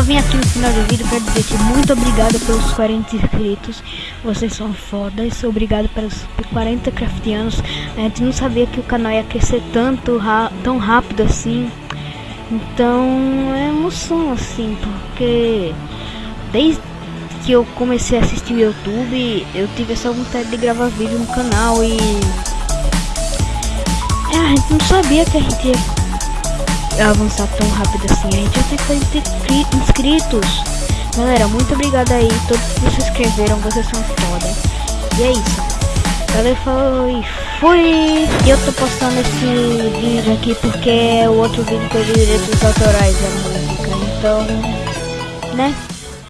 do vídeo para dizer que muito obrigado pelos 40 inscritos. Vocês são fodas. Obrigado pelos 40 craftianos. A gente não sabia que o canal ia crescer tanto, tão rápido assim. Então é emoção assim, porque desde que eu comecei a assistir o YouTube, eu tive essa vontade de gravar vídeo no canal e é, a gente não sabia que a gente ia avançar tão rápido assim. A gente já tem 40 inscritos. Galera, muito obrigado aí, todos que se inscreveram, vocês são foda. E é isso. Galera, foi, fui. E eu tô postando esse vídeo aqui porque é o outro vídeo que eu direitos autorais da música. Então, né?